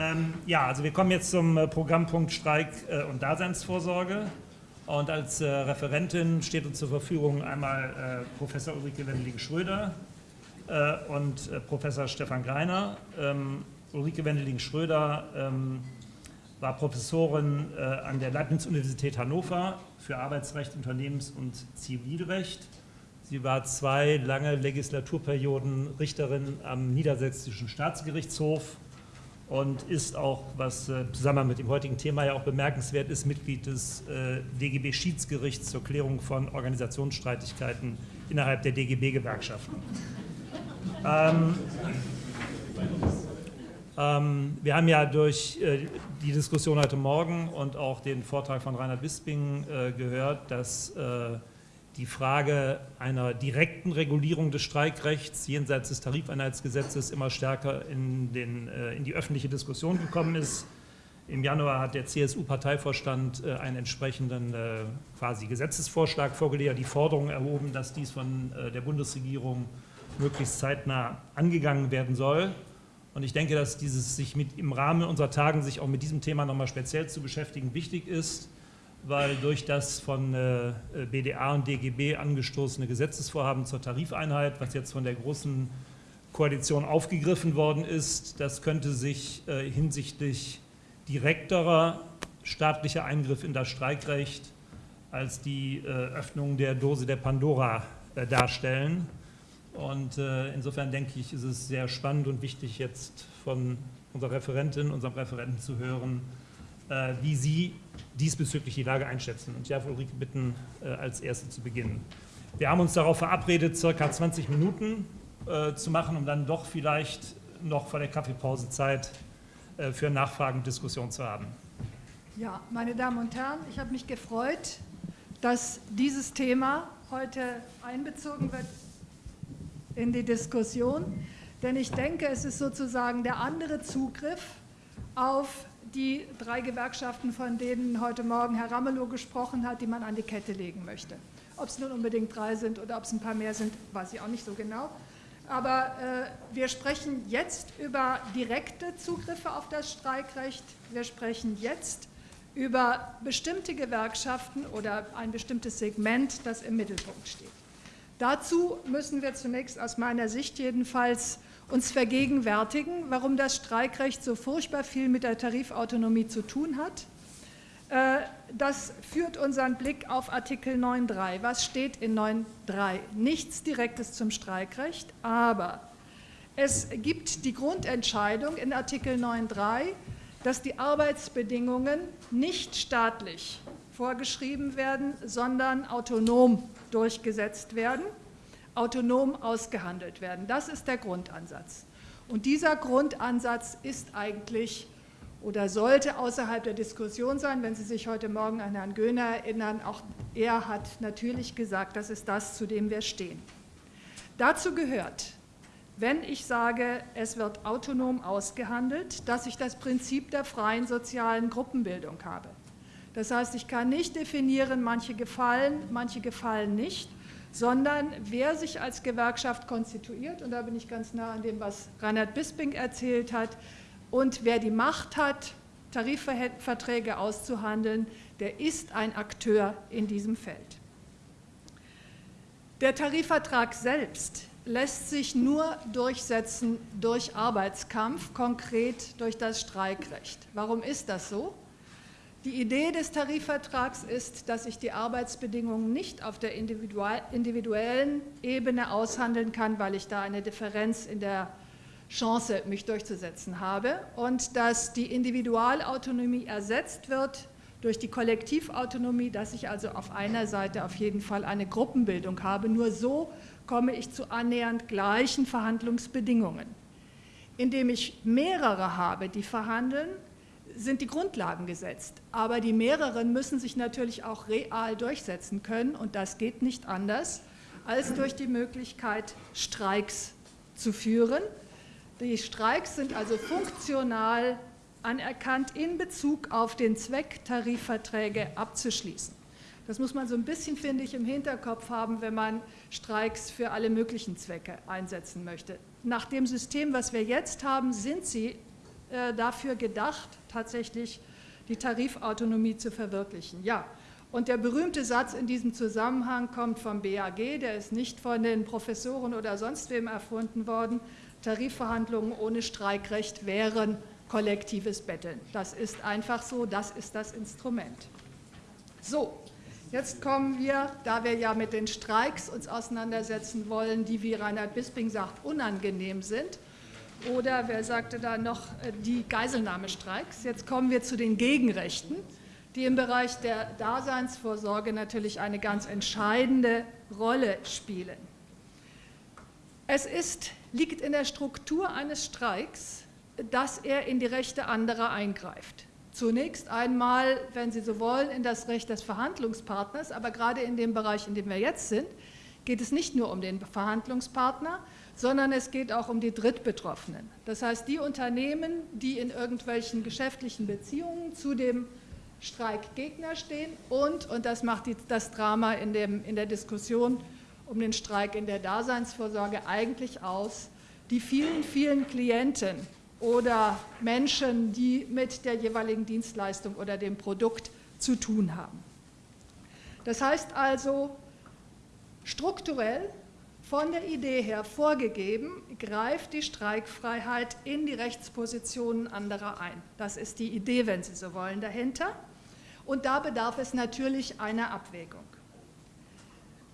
Ähm, ja, also wir kommen jetzt zum äh, Programmpunkt Streik äh, und Daseinsvorsorge. Und als äh, Referentin steht uns zur Verfügung einmal äh, Professor Ulrike Wendeling-Schröder äh, und äh, Professor Stefan Greiner. Ähm, Ulrike Wendeling-Schröder ähm, war Professorin an der Leibniz-Universität Hannover für Arbeitsrecht, Unternehmens- und Zivilrecht. Sie war zwei lange Legislaturperioden Richterin am Niedersächsischen Staatsgerichtshof und ist auch, was äh, zusammen mit dem heutigen Thema ja auch bemerkenswert ist, Mitglied des äh, DGB-Schiedsgerichts zur Klärung von Organisationsstreitigkeiten innerhalb der DGB-Gewerkschaften. Ähm, ähm, wir haben ja durch äh, die Diskussion heute Morgen und auch den Vortrag von Reinhard Bisping äh, gehört, dass die Frage einer direkten Regulierung des Streikrechts jenseits des Tarifeinheitsgesetzes immer stärker in, den, äh, in die öffentliche Diskussion gekommen ist. Im Januar hat der CSU-Parteivorstand äh, einen entsprechenden äh, quasi Gesetzesvorschlag vorgelegt, die Forderung erhoben, dass dies von der Bundesregierung möglichst zeitnah angegangen werden soll. Und ich denke, dass dieses sich mit, im Rahmen unserer Tagen sich auch mit diesem Thema nochmal speziell zu beschäftigen wichtig ist weil durch das von äh, BDA und DGB angestoßene Gesetzesvorhaben zur Tarifeinheit, was jetzt von der Großen Koalition aufgegriffen worden ist, das könnte sich äh, hinsichtlich direkterer staatlicher Eingriff in das Streikrecht als die äh, Öffnung der Dose der Pandora darstellen. Und insofern denke ich, ist es sehr spannend und wichtig, jetzt von unserer Referentin, unserem Referenten zu hören, wie Sie diesbezüglich die Lage einschätzen. Und ich darf Ulrike bitten, äh, als Erste zu beginnen. Wir haben uns darauf verabredet, circa 20 Minuten äh, zu machen, um dann doch vielleicht noch vor der Kaffeepause Zeit für Nachfragen und Diskussion zu haben. Ja, meine Damen und Herren, ich habe mich gefreut, dass dieses Thema heute einbezogen wird in die Diskussion, denn ich denke, es ist sozusagen der andere Zugriff auf die drei Gewerkschaften, von denen heute Morgen Herr Ramelow gesprochen hat, die man an die Kette legen möchte. Ob es nun unbedingt drei sind oder ob es ein paar mehr sind, weiß ich auch nicht so genau. Aber äh, wir sprechen jetzt über direkte Zugriffe auf das Streikrecht. Wir sprechen jetzt über bestimmte Gewerkschaften oder ein bestimmtes Segment, das im Mittelpunkt steht. Dazu müssen wir zunächst aus meiner Sicht jedenfalls uns vergegenwärtigen, warum das Streikrecht so furchtbar viel mit der Tarifautonomie zu tun hat. Äh, das führt unseren Blick auf Artikel 9.3. Was steht in 9.3? Nichts Direktes zum Streikrecht, aber es gibt die Grundentscheidung in Artikel 9.3, dass die Arbeitsbedingungen nicht staatlich vorgeschrieben werden, sondern autonom durchgesetzt werden autonom ausgehandelt werden. Das ist der Grundansatz. Und dieser Grundansatz ist eigentlich oder sollte außerhalb der Diskussion sein. Wenn Sie sich heute Morgen an Herrn Göhner erinnern, auch er hat natürlich gesagt, das ist das, zu dem wir stehen. Dazu gehört, wenn ich sage, es wird autonom ausgehandelt, dass ich das Prinzip der freien sozialen Gruppenbildung habe. Das heißt, ich kann nicht definieren, manche gefallen, manche gefallen nicht, sondern wer sich als Gewerkschaft konstituiert, und da bin ich ganz nah an dem, was Reinhard Bisping erzählt hat, und wer die Macht hat, Tarifverträge auszuhandeln, der ist ein Akteur in diesem Feld. Der Tarifvertrag selbst lässt sich nur durchsetzen durch Arbeitskampf, konkret durch das Streikrecht. Warum ist das so? Die Idee des Tarifvertrags ist, dass ich die Arbeitsbedingungen nicht auf der individuellen Ebene aushandeln kann, weil ich da eine Differenz in der Chance, mich durchzusetzen habe und dass die Individualautonomie ersetzt wird durch die Kollektivautonomie, dass ich also auf einer Seite auf jeden Fall eine Gruppenbildung habe. Nur so komme ich zu annähernd gleichen Verhandlungsbedingungen. Indem ich mehrere habe, die verhandeln, sind die Grundlagen gesetzt. Aber die mehreren müssen sich natürlich auch real durchsetzen können und das geht nicht anders als durch die Möglichkeit, Streiks zu führen. Die Streiks sind also funktional anerkannt in Bezug auf den Zweck, Tarifverträge abzuschließen. Das muss man so ein bisschen, finde ich, im Hinterkopf haben, wenn man Streiks für alle möglichen Zwecke einsetzen möchte. Nach dem System, was wir jetzt haben, sind sie äh, dafür gedacht, tatsächlich die Tarifautonomie zu verwirklichen. Ja, und der berühmte Satz in diesem Zusammenhang kommt vom BAG, der ist nicht von den Professoren oder sonst wem erfunden worden. Tarifverhandlungen ohne Streikrecht wären kollektives Betteln. Das ist einfach so, das ist das Instrument. So, jetzt kommen wir, da wir ja mit den Streiks uns auseinandersetzen wollen, die, wie Reinhard Bisping sagt, unangenehm sind, oder wer sagte da noch, äh, die Geiselnahmestreiks. Jetzt kommen wir zu den Gegenrechten die im Bereich der Daseinsvorsorge natürlich eine ganz entscheidende Rolle spielen. Es ist, liegt in der Struktur eines Streiks, dass er in die Rechte anderer eingreift. Zunächst einmal, wenn Sie so wollen, in das Recht des Verhandlungspartners, aber gerade in dem Bereich, in dem wir jetzt sind, geht es nicht nur um den Verhandlungspartner, sondern es geht auch um die Drittbetroffenen. Das heißt, die Unternehmen, die in irgendwelchen geschäftlichen Beziehungen zu dem Streikgegner stehen und, und das macht die, das Drama in, dem, in der Diskussion um den Streik in der Daseinsvorsorge eigentlich aus, die vielen, vielen Klienten oder Menschen, die mit der jeweiligen Dienstleistung oder dem Produkt zu tun haben. Das heißt also, strukturell von der Idee her vorgegeben, greift die Streikfreiheit in die Rechtspositionen anderer ein. Das ist die Idee, wenn Sie so wollen, dahinter. Und da bedarf es natürlich einer Abwägung.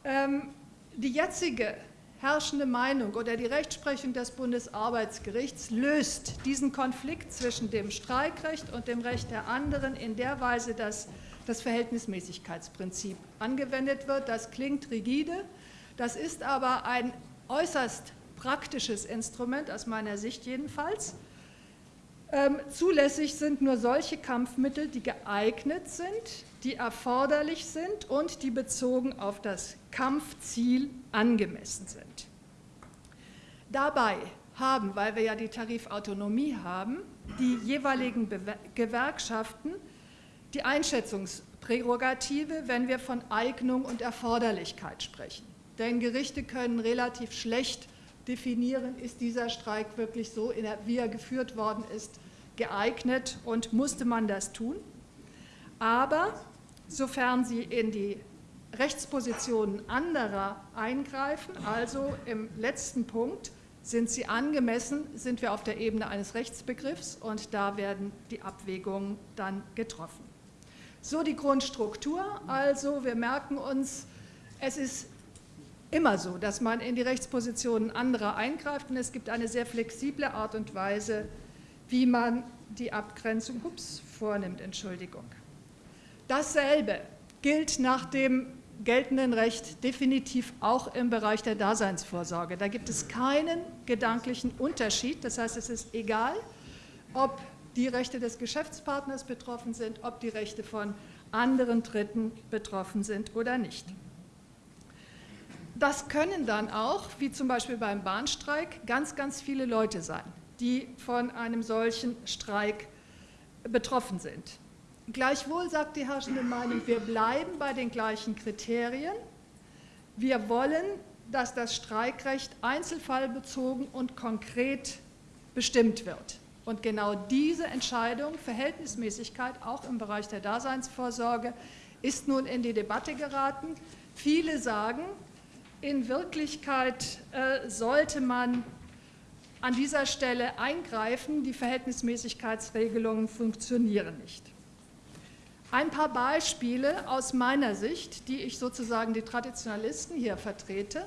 Ähm, die jetzige herrschende Meinung oder die Rechtsprechung des Bundesarbeitsgerichts löst diesen Konflikt zwischen dem Streikrecht und dem Recht der anderen in der Weise, dass das Verhältnismäßigkeitsprinzip angewendet wird. Das klingt rigide, das ist aber ein äußerst praktisches Instrument, aus meiner Sicht jedenfalls. Ähm, zulässig sind nur solche Kampfmittel, die geeignet sind, die erforderlich sind und die bezogen auf das Kampfziel angemessen sind. Dabei haben, weil wir ja die Tarifautonomie haben, die jeweiligen Bewer Gewerkschaften die Einschätzungsprärogative, wenn wir von Eignung und Erforderlichkeit sprechen. Denn Gerichte können relativ schlecht definieren, ist dieser Streik wirklich so, wie er geführt worden ist, geeignet und musste man das tun. Aber sofern sie in die Rechtspositionen anderer eingreifen, also im letzten Punkt, sind sie angemessen, sind wir auf der Ebene eines Rechtsbegriffs und da werden die Abwägungen dann getroffen. So die Grundstruktur, also wir merken uns, es ist immer so, dass man in die Rechtspositionen anderer eingreift und es gibt eine sehr flexible Art und Weise, wie man die Abgrenzung ups, vornimmt. Entschuldigung. Dasselbe gilt nach dem geltenden Recht definitiv auch im Bereich der Daseinsvorsorge. Da gibt es keinen gedanklichen Unterschied. Das heißt, es ist egal, ob die Rechte des Geschäftspartners betroffen sind, ob die Rechte von anderen Dritten betroffen sind oder nicht. Das können dann auch, wie zum Beispiel beim Bahnstreik, ganz, ganz viele Leute sein, die von einem solchen Streik betroffen sind. Gleichwohl sagt die herrschende Meinung, wir bleiben bei den gleichen Kriterien. Wir wollen, dass das Streikrecht einzelfallbezogen und konkret bestimmt wird. Und genau diese Entscheidung, Verhältnismäßigkeit, auch im Bereich der Daseinsvorsorge, ist nun in die Debatte geraten. Viele sagen, in Wirklichkeit äh, sollte man an dieser Stelle eingreifen, die Verhältnismäßigkeitsregelungen funktionieren nicht. Ein paar Beispiele aus meiner Sicht, die ich sozusagen die Traditionalisten hier vertrete,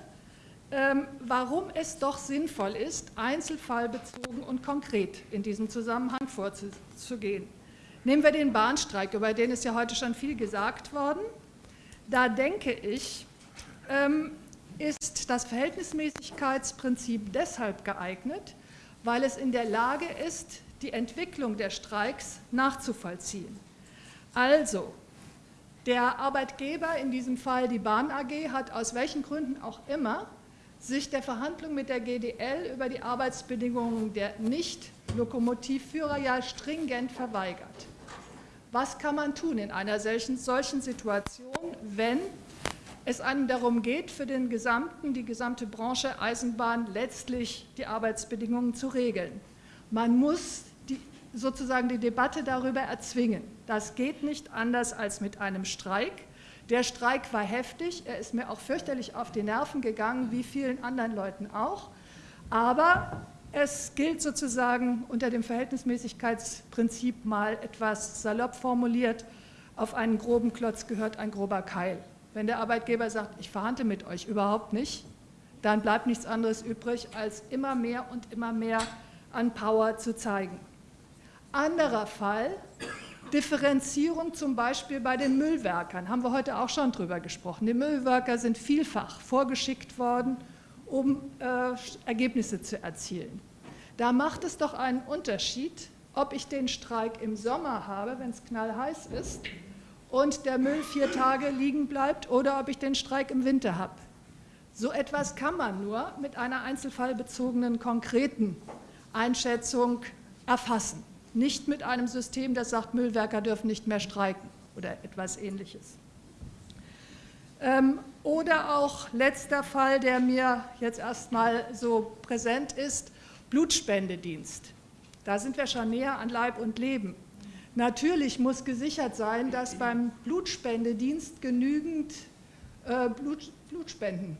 ähm, warum es doch sinnvoll ist, einzelfallbezogen und konkret in diesem Zusammenhang vorzugehen. Nehmen wir den Bahnstreik, über den ist ja heute schon viel gesagt worden. Da denke ich, ähm, ist das Verhältnismäßigkeitsprinzip deshalb geeignet, weil es in der Lage ist, die Entwicklung der Streiks nachzuvollziehen. Also, der Arbeitgeber, in diesem Fall die Bahn AG, hat aus welchen Gründen auch immer sich der Verhandlung mit der GDL über die Arbeitsbedingungen der Nicht-Lokomotivführer ja stringent verweigert. Was kann man tun in einer solchen, solchen Situation, wenn es einem darum geht, für den gesamten, die gesamte Branche Eisenbahn letztlich die Arbeitsbedingungen zu regeln. Man muss die sozusagen die Debatte darüber erzwingen. Das geht nicht anders als mit einem Streik. Der Streik war heftig, er ist mir auch fürchterlich auf die Nerven gegangen, wie vielen anderen Leuten auch. Aber es gilt sozusagen unter dem Verhältnismäßigkeitsprinzip mal etwas salopp formuliert, auf einen groben Klotz gehört ein grober Keil. Wenn der Arbeitgeber sagt, ich verhandle mit euch überhaupt nicht, dann bleibt nichts anderes übrig, als immer mehr und immer mehr an Power zu zeigen. Anderer Fall, Differenzierung zum Beispiel bei den Müllwerkern, haben wir heute auch schon drüber gesprochen. Die Müllwerker sind vielfach vorgeschickt worden, um äh, Ergebnisse zu erzielen. Da macht es doch einen Unterschied, ob ich den Streik im Sommer habe, wenn es knallheiß ist, und der Müll vier Tage liegen bleibt, oder ob ich den Streik im Winter habe. So etwas kann man nur mit einer einzelfallbezogenen, konkreten Einschätzung erfassen. Nicht mit einem System, das sagt, Müllwerker dürfen nicht mehr streiken oder etwas Ähnliches. Ähm, oder auch letzter Fall, der mir jetzt erstmal so präsent ist, Blutspendedienst. Da sind wir schon näher an Leib und Leben. Natürlich muss gesichert sein, dass beim Blutspendedienst genügend äh, Blut, Blutspenden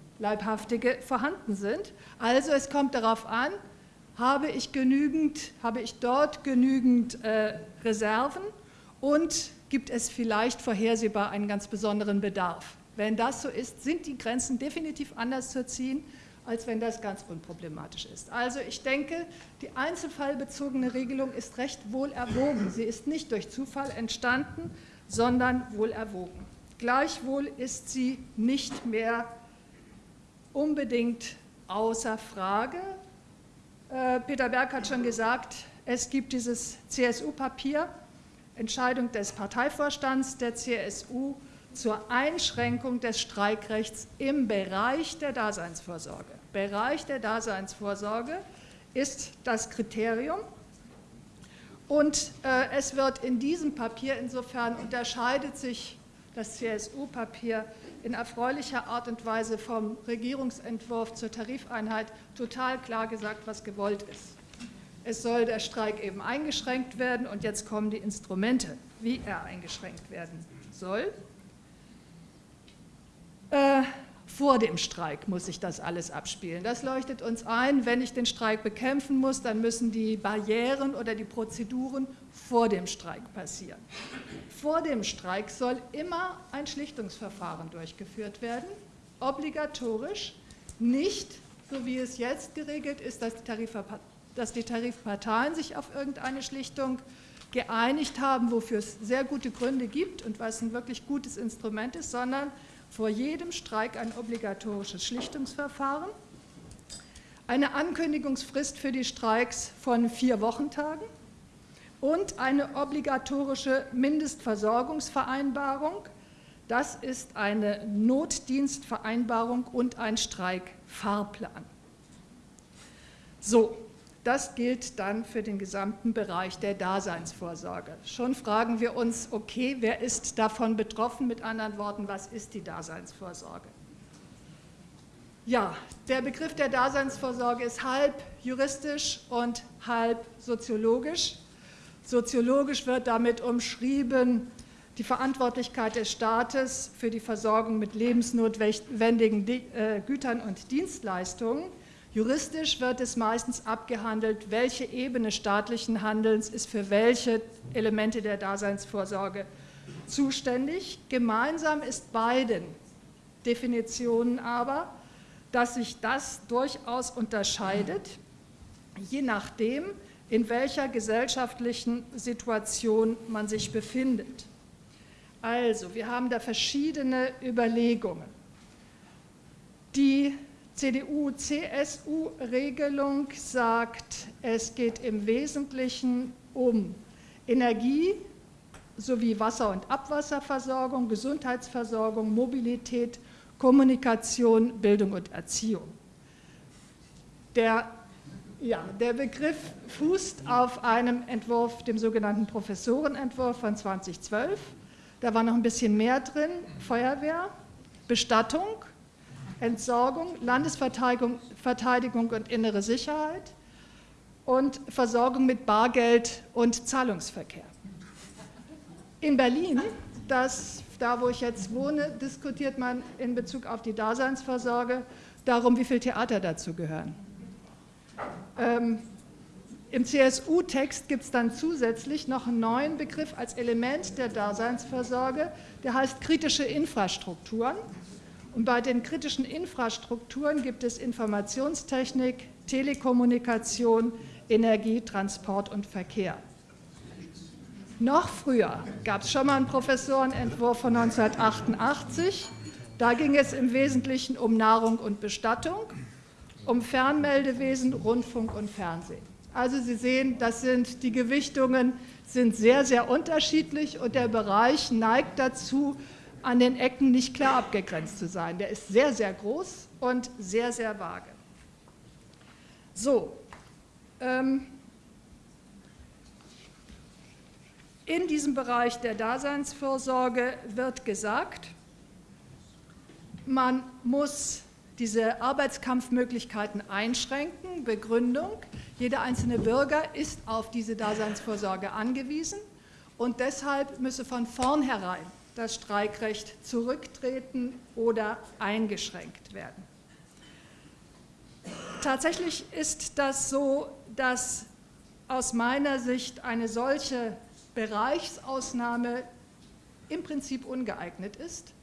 vorhanden sind. Also es kommt darauf an, habe ich, genügend, habe ich dort genügend äh, Reserven und gibt es vielleicht vorhersehbar einen ganz besonderen Bedarf. Wenn das so ist, sind die Grenzen definitiv anders zu ziehen, als wenn das ganz unproblematisch ist. Also ich denke, die einzelfallbezogene Regelung ist recht wohl erwogen. Sie ist nicht durch Zufall entstanden, sondern wohl erwogen. Gleichwohl ist sie nicht mehr unbedingt außer Frage. Äh, Peter Berg hat schon gesagt, es gibt dieses CSU-Papier, Entscheidung des Parteivorstands der CSU zur Einschränkung des Streikrechts im Bereich der Daseinsvorsorge. Bereich der Daseinsvorsorge ist das Kriterium. Und äh, es wird in diesem Papier, insofern unterscheidet sich das CSU-Papier in erfreulicher Art und Weise vom Regierungsentwurf zur Tarifeinheit total klar gesagt, was gewollt ist. Es soll der Streik eben eingeschränkt werden und jetzt kommen die Instrumente, wie er eingeschränkt werden soll. Äh, vor dem Streik muss sich das alles abspielen. Das leuchtet uns ein, wenn ich den Streik bekämpfen muss, dann müssen die Barrieren oder die Prozeduren vor dem Streik passieren. Vor dem Streik soll immer ein Schlichtungsverfahren durchgeführt werden, obligatorisch, nicht so wie es jetzt geregelt ist, dass die, dass die Tarifparteien sich auf irgendeine Schlichtung geeinigt haben, wofür es sehr gute Gründe gibt und was ein wirklich gutes Instrument ist, sondern vor jedem Streik ein obligatorisches Schlichtungsverfahren, eine Ankündigungsfrist für die Streiks von vier Wochentagen und eine obligatorische Mindestversorgungsvereinbarung. Das ist eine Notdienstvereinbarung und ein Streikfahrplan. So, das gilt dann für den gesamten Bereich der Daseinsvorsorge. Schon fragen wir uns, okay, wer ist davon betroffen? Mit anderen Worten, was ist die Daseinsvorsorge? Ja, der Begriff der Daseinsvorsorge ist halb juristisch und halb soziologisch. Soziologisch wird damit umschrieben die Verantwortlichkeit des Staates für die Versorgung mit lebensnotwendigen äh, Gütern und Dienstleistungen. Juristisch wird es meistens abgehandelt, welche Ebene staatlichen Handelns ist für welche Elemente der Daseinsvorsorge zuständig. Gemeinsam ist beiden Definitionen aber, dass sich das durchaus unterscheidet, je nachdem, in welcher gesellschaftlichen Situation man sich befindet. Also, wir haben da verschiedene Überlegungen. Die CDU-CSU-Regelung sagt, es geht im Wesentlichen um Energie sowie Wasser- und Abwasserversorgung, Gesundheitsversorgung, Mobilität, Kommunikation, Bildung und Erziehung. Der, ja, der Begriff fußt auf einem Entwurf, dem sogenannten Professorenentwurf von 2012. Da war noch ein bisschen mehr drin, Feuerwehr, Bestattung, Entsorgung, Landesverteidigung und innere Sicherheit und Versorgung mit Bargeld und Zahlungsverkehr. In Berlin, das, da wo ich jetzt wohne, diskutiert man in Bezug auf die Daseinsvorsorge darum, wie viel Theater dazu gehören. Ähm, Im CSU-Text gibt es dann zusätzlich noch einen neuen Begriff als Element der Daseinsvorsorge, der heißt kritische Infrastrukturen. Und bei den kritischen Infrastrukturen gibt es Informationstechnik, Telekommunikation, Energie, Transport und Verkehr. Noch früher gab es schon mal einen Professorenentwurf von 1988. Da ging es im Wesentlichen um Nahrung und Bestattung, um Fernmeldewesen, Rundfunk und Fernsehen. Also Sie sehen, das sind, die Gewichtungen sind sehr, sehr unterschiedlich und der Bereich neigt dazu, an den Ecken nicht klar abgegrenzt zu sein. Der ist sehr, sehr groß und sehr, sehr vage. So, ähm, in diesem Bereich der Daseinsvorsorge wird gesagt, man muss diese Arbeitskampfmöglichkeiten einschränken. Begründung, jeder einzelne Bürger ist auf diese Daseinsvorsorge angewiesen und deshalb müsse von vornherein das Streikrecht zurücktreten oder eingeschränkt werden. Tatsächlich ist das so, dass aus meiner Sicht eine solche Bereichsausnahme im Prinzip ungeeignet ist,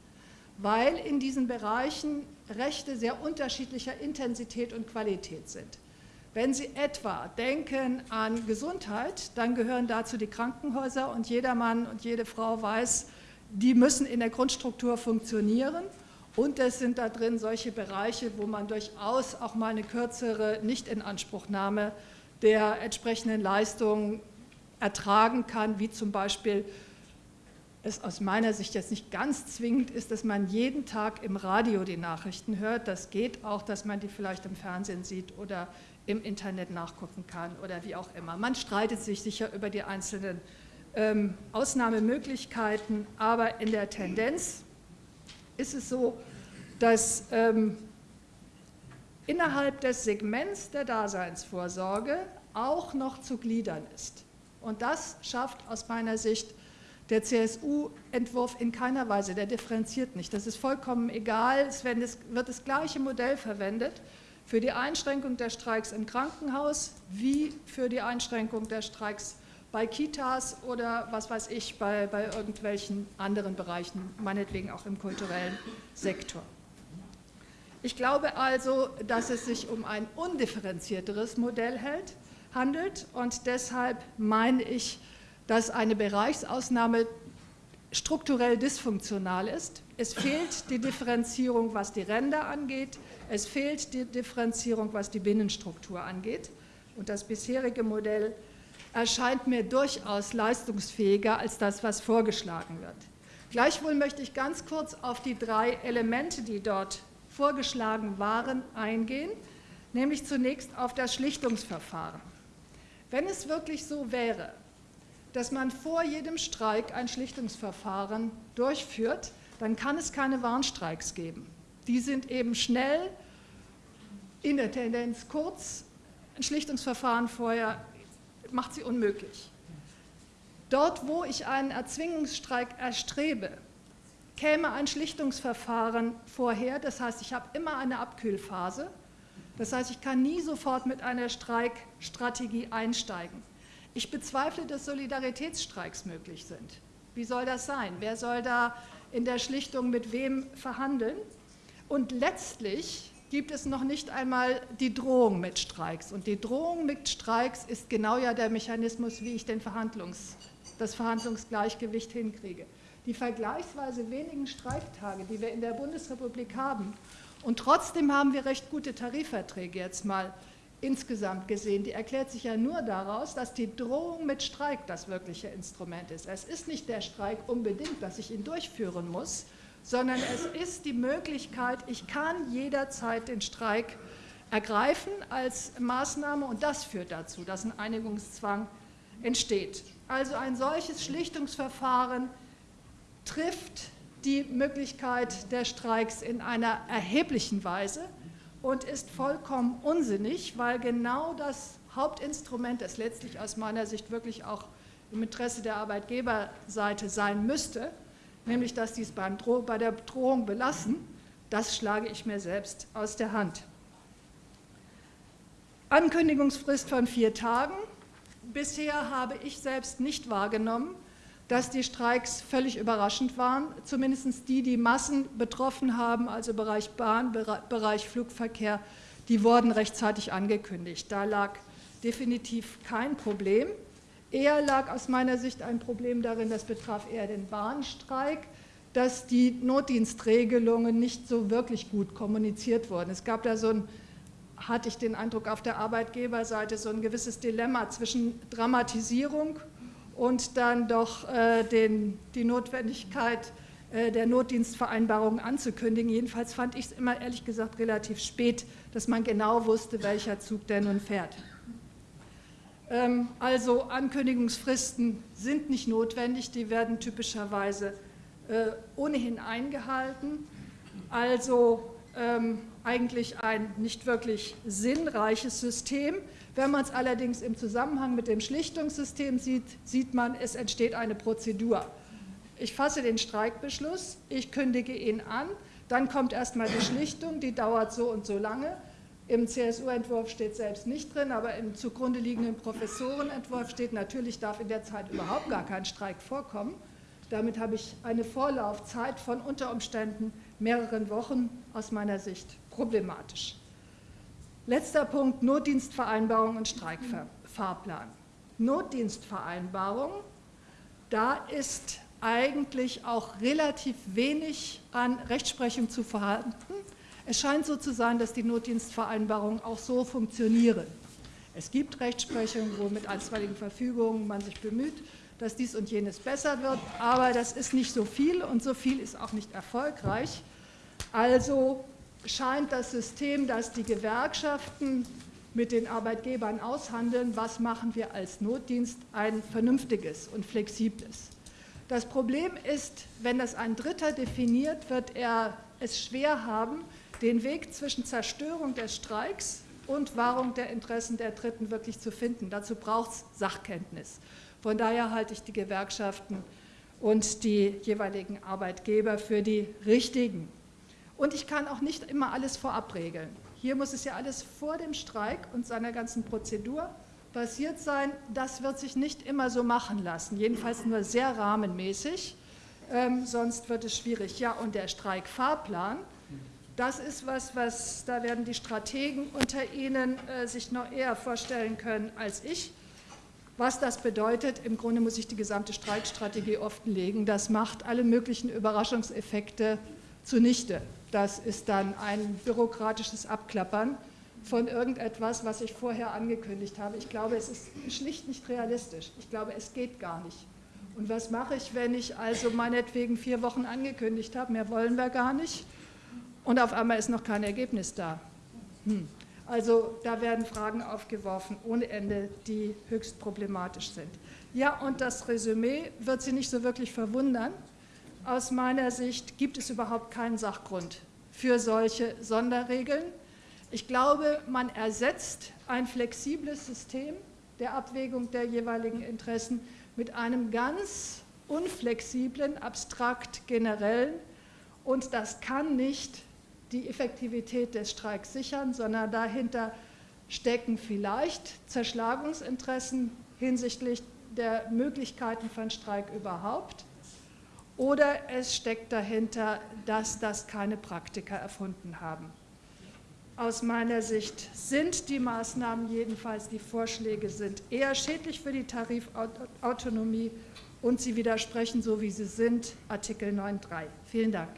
weil in diesen Bereichen Rechte sehr unterschiedlicher Intensität und Qualität sind. Wenn Sie etwa denken an Gesundheit, dann gehören dazu die Krankenhäuser und jeder Mann und jede Frau weiß, die müssen in der Grundstruktur funktionieren und es sind da drin solche Bereiche, wo man durchaus auch mal eine kürzere Nichtinanspruchnahme der entsprechenden Leistungen ertragen kann, wie zum Beispiel es aus meiner Sicht jetzt nicht ganz zwingend ist, dass man jeden Tag im Radio die Nachrichten hört. Das geht auch, dass man die vielleicht im Fernsehen sieht oder im Internet nachgucken kann oder wie auch immer. Man streitet sich sicher über die einzelnen ähm, Ausnahmemöglichkeiten, aber in der Tendenz ist es so, dass ähm, innerhalb des Segments der Daseinsvorsorge auch noch zu gliedern ist. Und das schafft aus meiner Sicht der CSU-Entwurf in keiner Weise, der differenziert nicht. Das ist vollkommen egal, es wird das gleiche Modell verwendet für die Einschränkung der Streiks im Krankenhaus wie für die Einschränkung der Streiks bei Kitas oder was weiß ich, bei, bei irgendwelchen anderen Bereichen, meinetwegen auch im kulturellen Sektor. Ich glaube also, dass es sich um ein undifferenzierteres Modell hält, handelt und deshalb meine ich, dass eine Bereichsausnahme strukturell dysfunktional ist. Es fehlt die Differenzierung, was die Ränder angeht, es fehlt die Differenzierung, was die Binnenstruktur angeht und das bisherige Modell erscheint mir durchaus leistungsfähiger als das, was vorgeschlagen wird. Gleichwohl möchte ich ganz kurz auf die drei Elemente, die dort vorgeschlagen waren, eingehen, nämlich zunächst auf das Schlichtungsverfahren. Wenn es wirklich so wäre, dass man vor jedem Streik ein Schlichtungsverfahren durchführt, dann kann es keine Warnstreiks geben. Die sind eben schnell, in der Tendenz kurz, ein Schlichtungsverfahren vorher macht sie unmöglich. Dort, wo ich einen Erzwingungsstreik erstrebe, käme ein Schlichtungsverfahren vorher. Das heißt, ich habe immer eine Abkühlphase. Das heißt, ich kann nie sofort mit einer Streikstrategie einsteigen. Ich bezweifle, dass Solidaritätsstreiks möglich sind. Wie soll das sein? Wer soll da in der Schlichtung mit wem verhandeln? Und letztlich gibt es noch nicht einmal die Drohung mit Streiks. Und die Drohung mit Streiks ist genau ja der Mechanismus, wie ich den Verhandlungs, das Verhandlungsgleichgewicht hinkriege die vergleichsweise wenigen Streiktage, die wir in der Bundesrepublik haben, und trotzdem haben wir recht gute Tarifverträge jetzt mal insgesamt gesehen, die erklärt sich ja nur daraus, dass die Drohung mit Streik das wirkliche Instrument ist. Es ist nicht der Streik unbedingt, dass ich ihn durchführen muss, sondern es ist die Möglichkeit, ich kann jederzeit den Streik ergreifen als Maßnahme und das führt dazu, dass ein Einigungszwang entsteht. Also ein solches Schlichtungsverfahren trifft die Möglichkeit der Streiks in einer erheblichen Weise und ist vollkommen unsinnig, weil genau das Hauptinstrument, das letztlich aus meiner Sicht wirklich auch im Interesse der Arbeitgeberseite sein müsste, nämlich dass dies beim Dro bei der Drohung belassen, das schlage ich mir selbst aus der Hand. Ankündigungsfrist von vier Tagen. Bisher habe ich selbst nicht wahrgenommen, dass die Streiks völlig überraschend waren, zumindest die, die Massen betroffen haben, also Bereich Bahn, Bereich Flugverkehr, die wurden rechtzeitig angekündigt. Da lag definitiv kein Problem. Eher lag aus meiner Sicht ein Problem darin, das betraf eher den Bahnstreik, dass die Notdienstregelungen nicht so wirklich gut kommuniziert wurden. Es gab da so ein, hatte ich den Eindruck, auf der Arbeitgeberseite so ein gewisses Dilemma zwischen Dramatisierung und dann doch äh, den, die Notwendigkeit äh, der Notdienstvereinbarung anzukündigen. Jedenfalls fand ich es immer ehrlich gesagt relativ spät, dass man genau wusste, welcher Zug denn nun fährt. Ähm, also Ankündigungsfristen sind nicht notwendig, die werden typischerweise äh, ohnehin eingehalten. Also ähm, eigentlich ein nicht wirklich sinnreiches System. Wenn man es allerdings im Zusammenhang mit dem Schlichtungssystem sieht, sieht man, es entsteht eine Prozedur. Ich fasse den Streikbeschluss, ich kündige ihn an, dann kommt erstmal die Schlichtung, die dauert so und so lange. Im CSU-Entwurf steht selbst nicht drin, aber im zugrunde liegenden Professorenentwurf steht, natürlich darf in der Zeit überhaupt gar kein Streik vorkommen. Damit habe ich eine Vorlaufzeit von unter Umständen mehreren Wochen aus meiner Sicht problematisch. Letzter Punkt, Notdienstvereinbarung und Streikfahrplan. Notdienstvereinbarung, da ist eigentlich auch relativ wenig an Rechtsprechung zu vorhanden. Es scheint so zu sein, dass die Notdienstvereinbarungen auch so funktionieren. Es gibt Rechtsprechung, wo mit einstweiligen Verfügungen man sich bemüht, dass dies und jenes besser wird, aber das ist nicht so viel und so viel ist auch nicht erfolgreich. Also scheint das System, das die Gewerkschaften mit den Arbeitgebern aushandeln, was machen wir als Notdienst, ein vernünftiges und flexibles. Das Problem ist, wenn das ein Dritter definiert, wird er es schwer haben, den Weg zwischen Zerstörung des Streiks und Wahrung der Interessen der Dritten wirklich zu finden. Dazu braucht es Sachkenntnis. Von daher halte ich die Gewerkschaften und die jeweiligen Arbeitgeber für die richtigen. Und ich kann auch nicht immer alles vorab regeln. Hier muss es ja alles vor dem Streik und seiner ganzen Prozedur passiert sein. Das wird sich nicht immer so machen lassen, jedenfalls nur sehr rahmenmäßig, ähm, sonst wird es schwierig. Ja, und der Streikfahrplan, das ist was, was da werden die Strategen unter Ihnen äh, sich noch eher vorstellen können als ich. Was das bedeutet, im Grunde muss ich die gesamte Streikstrategie offenlegen. Das macht alle möglichen Überraschungseffekte zunichte. Das ist dann ein bürokratisches Abklappern von irgendetwas, was ich vorher angekündigt habe. Ich glaube, es ist schlicht nicht realistisch. Ich glaube, es geht gar nicht. Und was mache ich, wenn ich also meinetwegen vier Wochen angekündigt habe, mehr wollen wir gar nicht, und auf einmal ist noch kein Ergebnis da. Hm. Also da werden Fragen aufgeworfen ohne Ende, die höchst problematisch sind. Ja, und das Resümee wird Sie nicht so wirklich verwundern. Aus meiner Sicht gibt es überhaupt keinen Sachgrund für solche Sonderregeln. Ich glaube, man ersetzt ein flexibles System der Abwägung der jeweiligen Interessen mit einem ganz unflexiblen, abstrakt generellen und das kann nicht die Effektivität des Streiks sichern, sondern dahinter stecken vielleicht Zerschlagungsinteressen hinsichtlich der Möglichkeiten von Streik überhaupt oder es steckt dahinter, dass das keine Praktiker erfunden haben. Aus meiner Sicht sind die Maßnahmen, jedenfalls die Vorschläge, sind eher schädlich für die Tarifautonomie und sie widersprechen, so wie sie sind, Artikel 9.3. Vielen Dank.